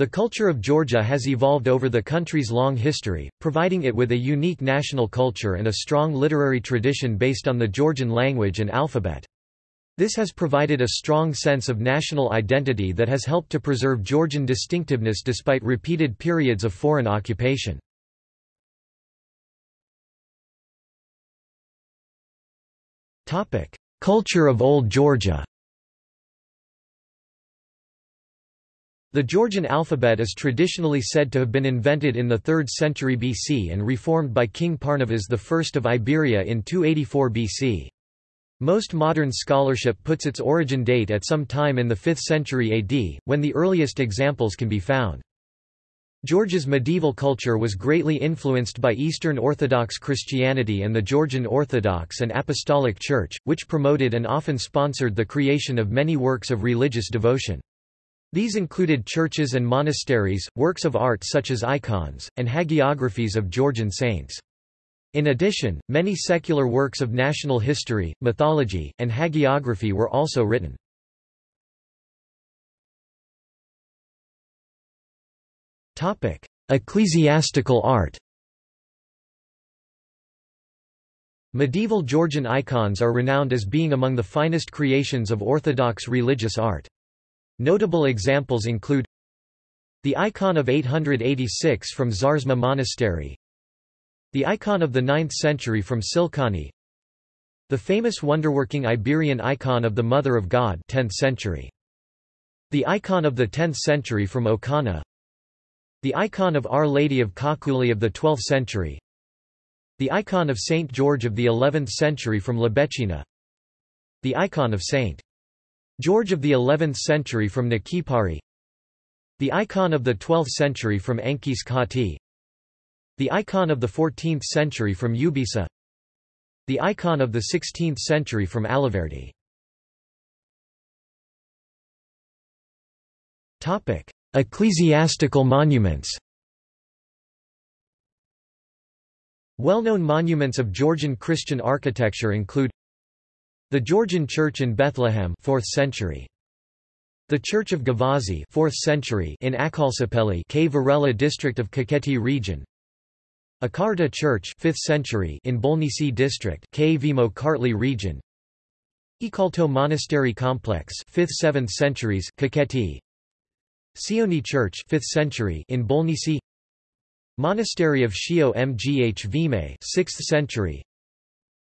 The culture of Georgia has evolved over the country's long history, providing it with a unique national culture and a strong literary tradition based on the Georgian language and alphabet. This has provided a strong sense of national identity that has helped to preserve Georgian distinctiveness despite repeated periods of foreign occupation. Culture of Old Georgia The Georgian alphabet is traditionally said to have been invented in the 3rd century BC and reformed by King Pharnavaz I of Iberia in 284 BC. Most modern scholarship puts its origin date at some time in the 5th century AD, when the earliest examples can be found. Georgia's medieval culture was greatly influenced by Eastern Orthodox Christianity and the Georgian Orthodox and Apostolic Church, which promoted and often sponsored the creation of many works of religious devotion. These included churches and monasteries, works of art such as icons, and hagiographies of Georgian saints. In addition, many secular works of national history, mythology, and hagiography were also written. Ecclesiastical art Medieval Georgian icons are renowned as being among the finest creations of Orthodox religious art. Notable examples include the icon of 886 from Zarzma Monastery, the icon of the 9th century from Tsilkani, the famous wonderworking Iberian icon of the Mother of God 10th century. The icon of the 10th century from Okana. The icon of Our Lady of Khakhuli of the 12th century. The icon of Saint George of the 11th century from Labechina The icon of Saint George of the 11th century from Nakipari The icon of the 12th century from Anchiskhati The icon of the 14th century from Ubisa. The icon of the 16th century from Alaverdi Ecclesiastical monuments. Well-known monuments of Georgian Christian architecture include the Georgian Church in Bethlehem 4th century. The Church of Gavazi 4th century in Akhalsopeli K Varela district of Kakheti region. Akarta Church 5th century in Bolnisi district Kvemo Kartli region. Ikalto Monastery Complex 5th 7th centuries Kakheti. Sioni Church 5th century in Bolnisi. Monastery of Shio-Mgvime 6th century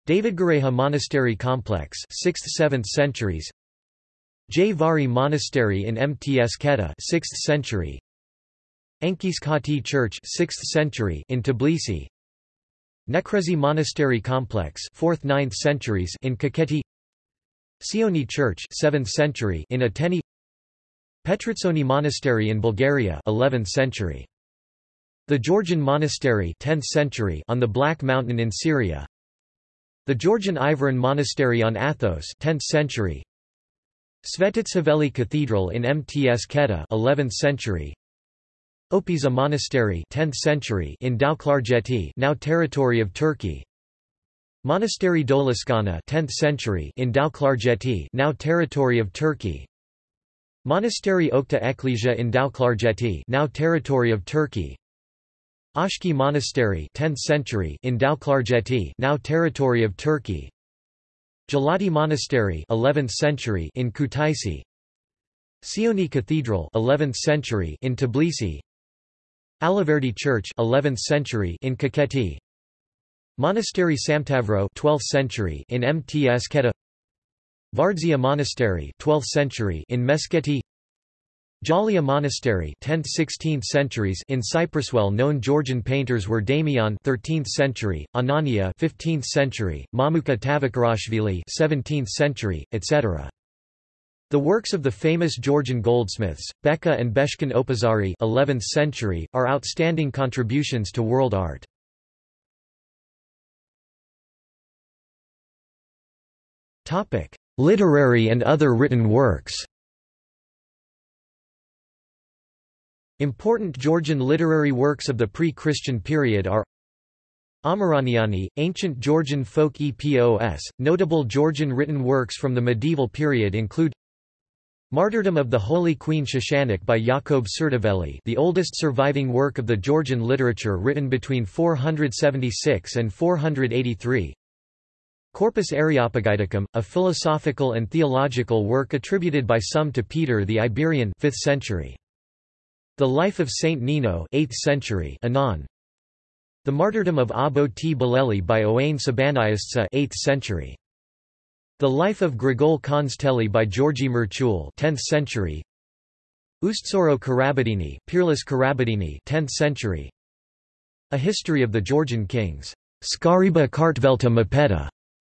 David Gareja Monastery Complex 6th–7th centuries. Jay Monastery in Mtskheta 6th century. Anchiskhati Church 6th century in Tbilisi. Nekrezi Monastery Complex 4th–9th centuries in Kakheti. Sioni Church 7th century in Ateni. Petritsoni Monastery in Bulgaria 11th century. The Georgian Monastery 10th century on the Black Mountain in Syria the Georgian Iviron Monastery on Athos 10th century. Svetitskhoveli Cathedral in Mtskheta 11th century. Opiza Monastery 10th century in Tao-Klarjeti now territory of Turkey. Monastery Doliskana 10th century in Tao-Klarjeti now territory of Turkey. Monastery Okta Eklesia in Tao-Klarjeti now territory of Turkey. Oshki Monastery 10th century in Tao-Klarjeti now territory of Turkey. Gelati Monastery 11th century in Kutaisi. Sioni Cathedral 11th century in Tbilisi. Alaverdi Church 11th century in Kakheti Monastery Samtavro 12th century in Mtskheta Vardzia Monastery 12th century in Meskheti Jalia Monastery 10th–16th centuries in Cyprus well-known Georgian painters were Damian 13th century, Anania 15th century, Mamuka Tavakarashvili 17th century, etc. The works of the famous Georgian goldsmiths, Beka and Beshkin Opazari 11th century, are outstanding contributions to world art. Literary and other written works Important Georgian literary works of the pre-Christian period are Amiraniani, ancient Georgian folk epos. Notable Georgian written works from the medieval period include Martyrdom of the Holy Queen Shushanik by Jakob Tsurtaveli the oldest surviving work of the Georgian literature written between 476 and 483 Corpus Areopagiticum, a philosophical and theological work attributed by some to Peter the Iberian 5th century. The Life of Saint Nino 8th century Anon. The Martyrdom of Abo Tbileli by Owain Sabaniastsa 8th century. The Life of Grigol Khandzteli by Georgi Merchul 10th century. Ustsoro Karabedini, Peerless Karabedini 10th century. A History of the Georgian Kings. Skariba Kartvelta Mapeta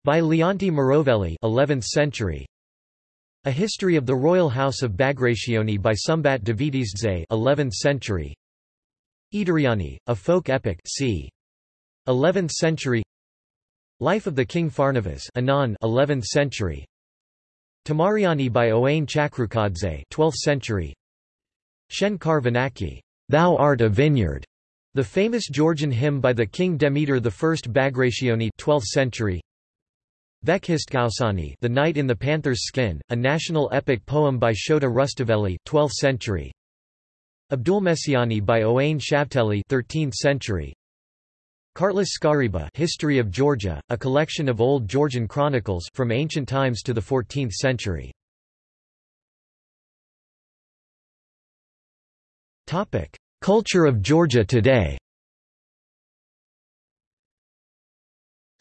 by Leonti Mroveli 11th century. A History of the Royal House of Bagrationi by Sumbat Davidizdze 11th century. Idariani, a folk epic c. 11th century. Life of the King Pharnavaz Anon 11th century Tamariani by Owain Chakrukadze 12th century Shenkar Thou art a vineyard the famous Georgian hymn by the king Demeter I Bagrationi 12th century Vepkhistkaosani The Knight in the Panther's Skin a national epic poem by Shota Rustaveli 12th century Abdulmesiani by Owain Shavteli 13th century Kartlis Skariba History of Georgia, a collection of old Georgian chronicles from ancient times to the 14th century. Topic: Culture of Georgia today.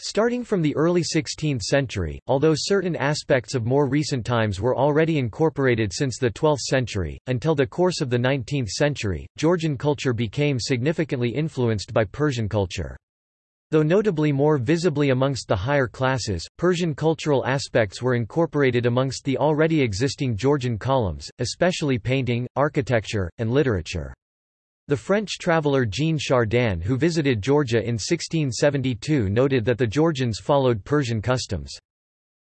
Starting from the early 16th century, although certain aspects of more recent times were already incorporated since the 12th century, until the course of the 19th century, Georgian culture became significantly influenced by Persian culture. Though notably more visibly amongst the higher classes, Persian cultural aspects were incorporated amongst the already existing Georgian columns, especially painting, architecture, and literature. The French traveller Jean Chardin who visited Georgia in 1672 noted that the Georgians followed Persian customs.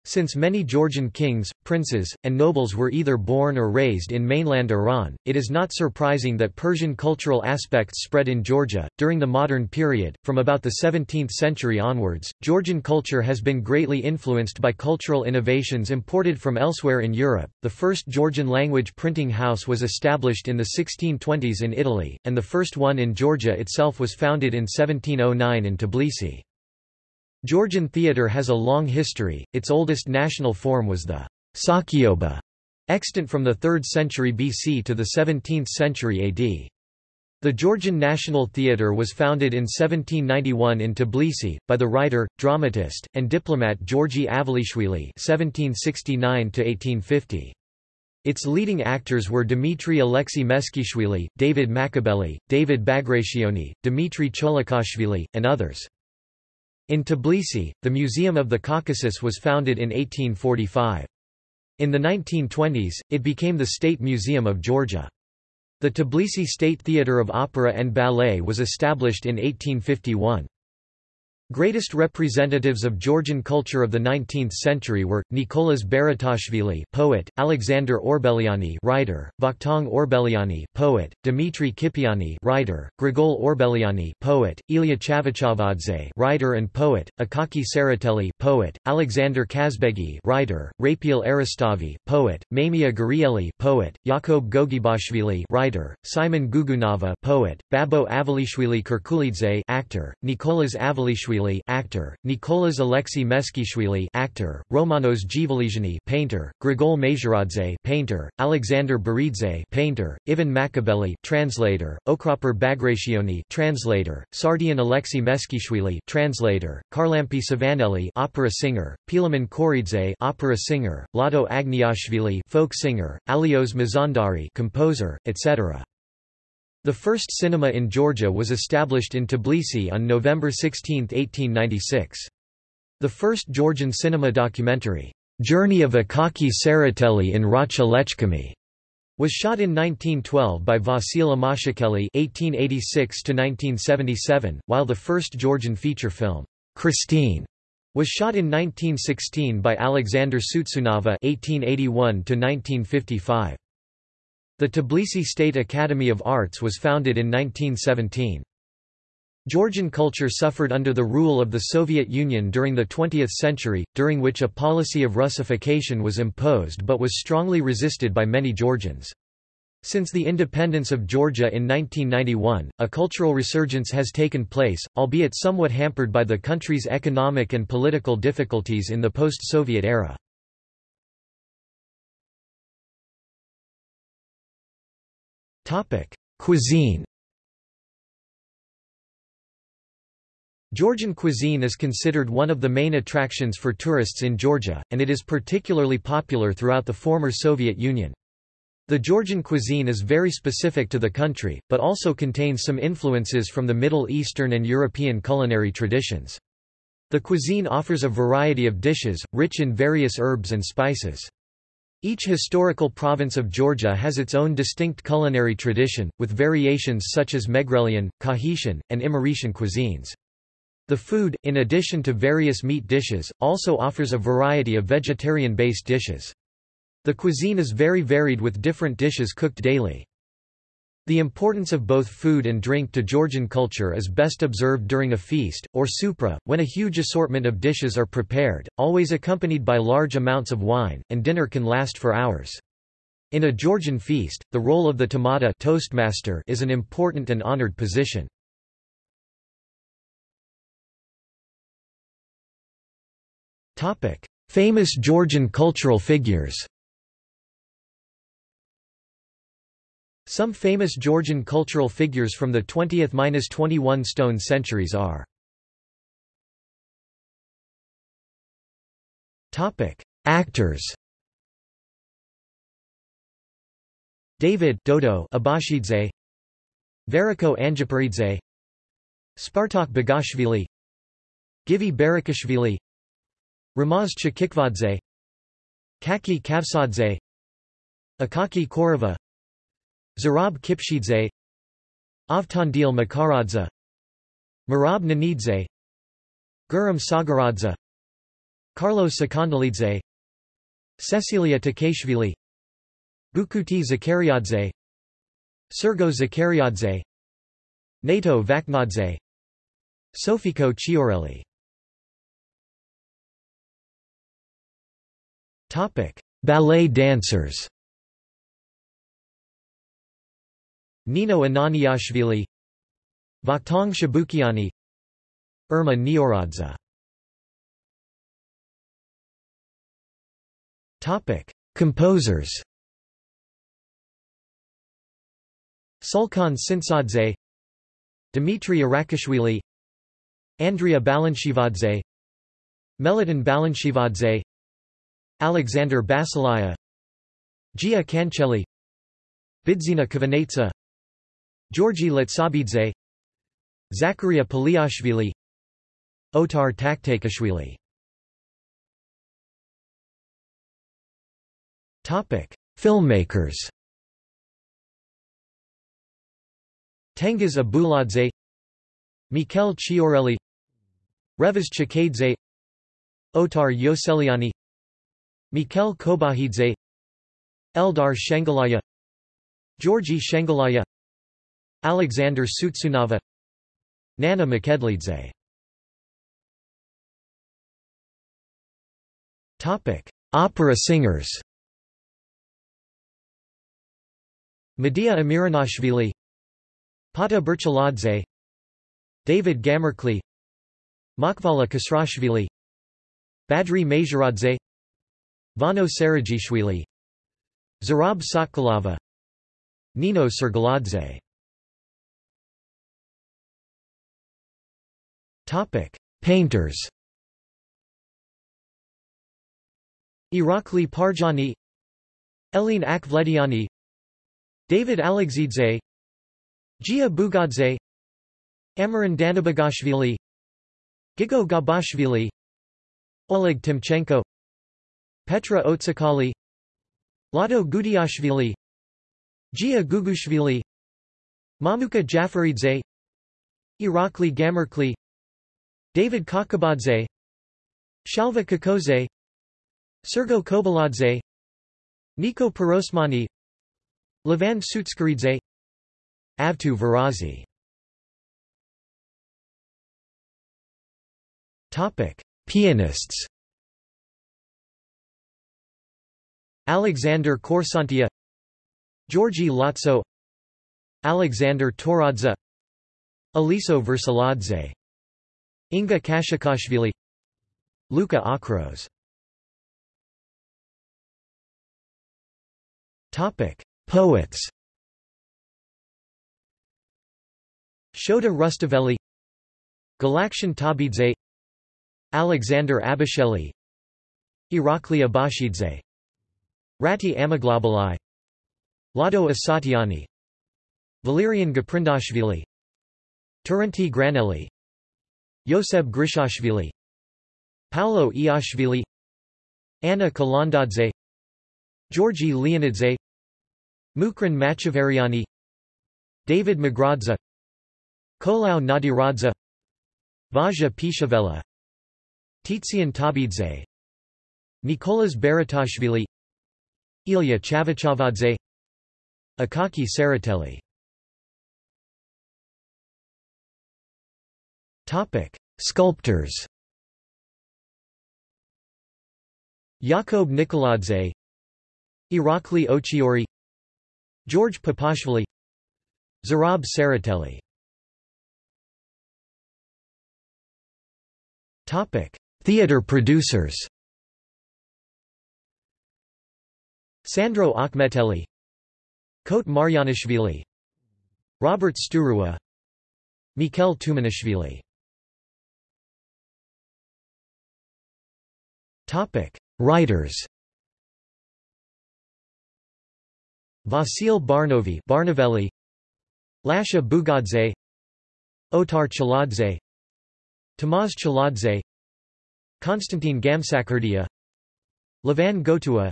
Since many Georgian kings, princes, and nobles were either born or raised in mainland Iran, it is not surprising that Persian cultural aspects spread in Georgia. During the modern period, from about the 17th century onwards, Georgian culture has been greatly influenced by cultural innovations imported from elsewhere in Europe. The first Georgian language printing house was established in the 1620s in Italy, and the first one in Georgia itself was founded in 1709 in Tbilisi. Georgian theatre has a long history, its oldest national form was the Sakioba, extant from the 3rd century BC to the 17th century AD. The Georgian National Theatre was founded in 1791 in Tbilisi, by the writer, dramatist, and diplomat Georgi Avalishvili (1769–1850). Its leading actors were Dmitry Alexei Meskhishvili, David Machabeli, David Bagrationi, Dmitry Cholakashvili, and others. In Tbilisi, the Museum of the Caucasus was founded in 1845. In the 1920s, it became the State Museum of Georgia. The Tbilisi State Theatre of Opera and Ballet was established in 1851. Greatest representatives of Georgian culture of the 19th century were Nicolas Baratashvili, poet; Alexander Orbeliani, writer; Vakhtang Orbeliani, poet; Dmitry Kipiani, writer; Grigol Orbeliani, poet; Ilya Chavchavadze, writer and poet; Akaki Tsereteli, poet; Alexander Kazbegi, writer; Raphael Eristavi, poet; Mamia Gurieli, poet; Yakob Gogebashvili, writer; Simon Gugunava, poet; Babo Avalishvili Kirkulidze, actor; Nicolas Avalishvili actor, Nicolas Alexei Meskhishvili actor, Romanos Givalisiani painter, Grigol Majoradze painter, Alexander Baridze painter, Ivan Makabeli translator, Okraper Bagrationi translator, Sardian Alexei Meskhishvili translator, Karlampi Savanelli opera singer, Pilaman Koridze opera singer, Lado Agniashvili folk singer, Alios Mazandari composer, etc. The first cinema in Georgia was established in Tbilisi on November 16, 1896. The first Georgian cinema documentary, Journey of Akaki Tsereteli in Racha-Lechkhumi, was shot in 1912 by Vasil Amashukeli (1886–1977), while the first Georgian feature film, Christine, was shot in 1916 by Alexander Tsutsunava (1881–1955). The Tbilisi State Academy of Arts was founded in 1917. Georgian culture suffered under the rule of the Soviet Union during the 20th century, during which a policy of Russification was imposed but was strongly resisted by many Georgians. Since the independence of Georgia in 1991, a cultural resurgence has taken place, albeit somewhat hampered by the country's economic and political difficulties in the post-Soviet era. Cuisine Georgian cuisine is considered one of the main attractions for tourists in Georgia, and it is particularly popular throughout the former Soviet Union. The Georgian cuisine is very specific to the country, but also contains some influences from the Middle Eastern and European culinary traditions. The cuisine offers a variety of dishes, rich in various herbs and spices. Each historical province of Georgia has its own distinct culinary tradition, with variations such as Megrelian, Kakhetian, and Imeretian cuisines. The food, in addition to various meat dishes, also offers a variety of vegetarian-based dishes. The cuisine is very varied with different dishes cooked daily. The importance of both food and drink to Georgian culture is best observed during a feast, or supra, when a huge assortment of dishes are prepared, always accompanied by large amounts of wine, and dinner can last for hours. In a Georgian feast, the role of the tamada toastmaster is an important and honored position. Famous Georgian cultural figures Some famous Georgian cultural figures from the 20th–21 stone centuries are. Actors David Dodo Abashidze Veriko Anjaparidze. Spartak Bagashvili. Givi Barakashvili. Ramaz Chkhikvadze Kaki Kavsadze. Akaki Khorava Zurab Kipshidze Avtandil Makharadze Marab Nanidze Guram Sagaradze Carlos Sakandalidze Cecilia Takashvili Bukuti Zakariadze Sergo Zakariadze Nato Vachnadze Sofiko Chiaureli Ballet dancers Nino Ananiashvili Vakhtang Chabukiani Irma Nioradze Composers. Sulkhan Tsintsadze Dmitry Arakashvili Andrea Balanchivadze Meliton Balanchivadze Alexander Basilaya Gia Kancheli Bidzina Kavanetsa Georgi Letsabidze Zakaria Paliashvili Otar Taktakashvili. Filmmakers. Tengiz Abuladze Mikhail Chiaureli Revaz Chakadze Otar Yoseliani Mikhail Kobakhidze Eldar Shengalaya Georgi Shengalaya Alexander Tsutsunava Nana Mchedlidze Opera singers. Medea Amiranashvili Pata Berchaladze David Gamerkli Makvala Kasrashvili Badri Majoradze Vano Sarajishvili Zurab Sotkilava Nino Sergaladze Painters Irakli Parjani Eline Akhvlediani David Alexidze Gia Bugadze Amarin Danabagashvili Gigo Gabashvili Oleg Timchenko Petra Otsakali Lado Gudiashvili Gia Gugushvili Mamuka Jafaridze Irakli Gamerkli David Kakabadze Shalva Kakoze Sergo Kobaladze Niko Pirosmani Levan Sutskaridze Avtu Varazi Topic: Pianists. Alexander Korsantia Georgi Lotso Alexander Toradze Aliso Virsaladze Inga Kashikashvili Luka Akros. Poets. Shota Rustaveli Galaktion Tabidze Alexander Abasheli Irakli Abashidze Rati Amaglobeli Lado Asatiani Valerian Gaprindashvili Terenti Granelli Yoseb Grishashvili Paolo Iashvili Anna Kalandadze Georgi Leonidze Mukhran Machavariani David Magradza Kolau Nadiradze Vaja Pishavela Titsian Tabidze Nicolas Baratashvili Ilya Chavchavadze Akaki Tsereteli Sculptors. Yakob Nikoladze, Irakli Ochiori, George Papashvili, Zurab Tsereteli. Topic: Theater producers. Sandro Akhmeteli Kote Marjanishvili Robert Sturua Mikhail Tumanishvili Writers Vasil Barnovi Barnovelli Lasha Bugadze Otar Chaladze Tamaz Chaladze Konstantin Gamsakhurdia Levan Gotua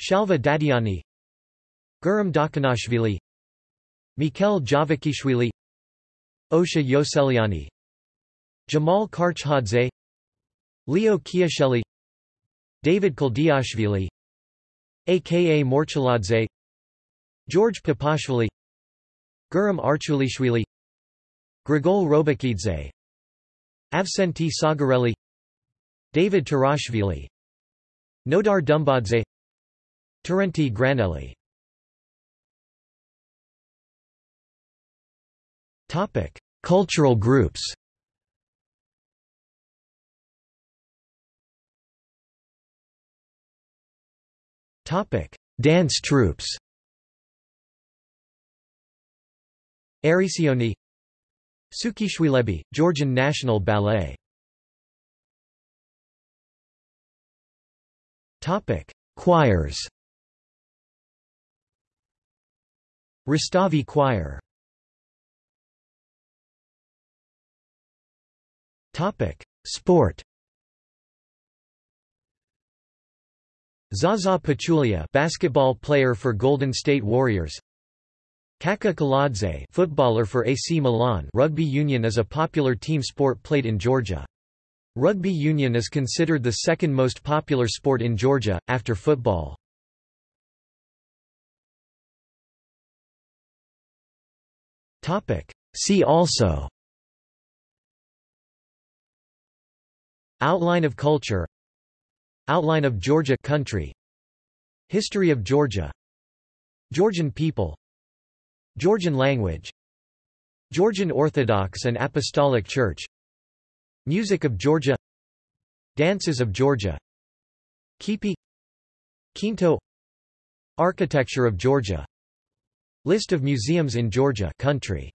Shalva Dadiani Guram Dakhanashvili Mikhail Javakishvili Osha Yoseliani Jamal Karchhadze Leo Kiasheli David Kaldiashvili aka Morchaladze George Papashvili Guram Archulishvili Grigol Robakidze Avsenti Sagarelli David Tarashvili Nodar Dumbadze Terenti Granelli. Cultural groups Dance troupes Erisioni Sukhishvilebi, Georgian National Ballet Topic Choirs Rustavi Choir Topic: Sport. Zaza Pachulia, basketball player for Golden State Warriors. Kaka Kaladze, footballer for AC Milan. Rugby union is a popular team sport played in Georgia. Rugby union is considered the second most popular sport in Georgia after football. Topic: See also Outline of culture Outline of Georgia country. History of Georgia. Georgian people. Georgian language. Georgian Orthodox and Apostolic Church. Music of Georgia. Dances of Georgia. Kipi. Quinto. Architecture of Georgia. List of museums in Georgia country